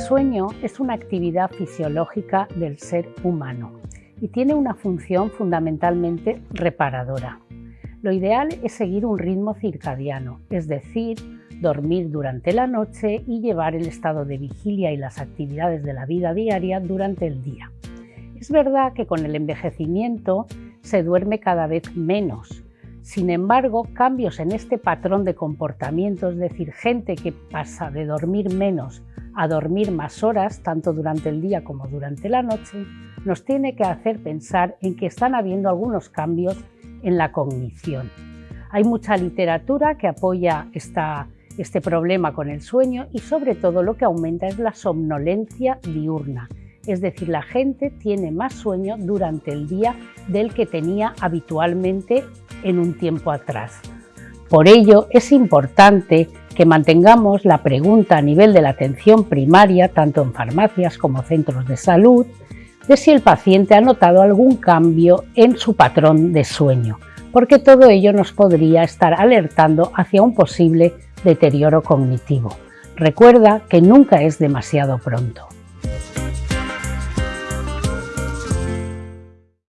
sueño es una actividad fisiológica del ser humano y tiene una función fundamentalmente reparadora. Lo ideal es seguir un ritmo circadiano, es decir, dormir durante la noche y llevar el estado de vigilia y las actividades de la vida diaria durante el día. Es verdad que con el envejecimiento se duerme cada vez menos. Sin embargo, cambios en este patrón de comportamiento, es decir, gente que pasa de dormir menos a dormir más horas, tanto durante el día como durante la noche, nos tiene que hacer pensar en que están habiendo algunos cambios en la cognición. Hay mucha literatura que apoya este problema con el sueño y sobre todo lo que aumenta es la somnolencia diurna, es decir, la gente tiene más sueño durante el día del que tenía habitualmente en un tiempo atrás. Por ello es importante que mantengamos la pregunta a nivel de la atención primaria, tanto en farmacias como centros de salud, de si el paciente ha notado algún cambio en su patrón de sueño, porque todo ello nos podría estar alertando hacia un posible deterioro cognitivo. Recuerda que nunca es demasiado pronto.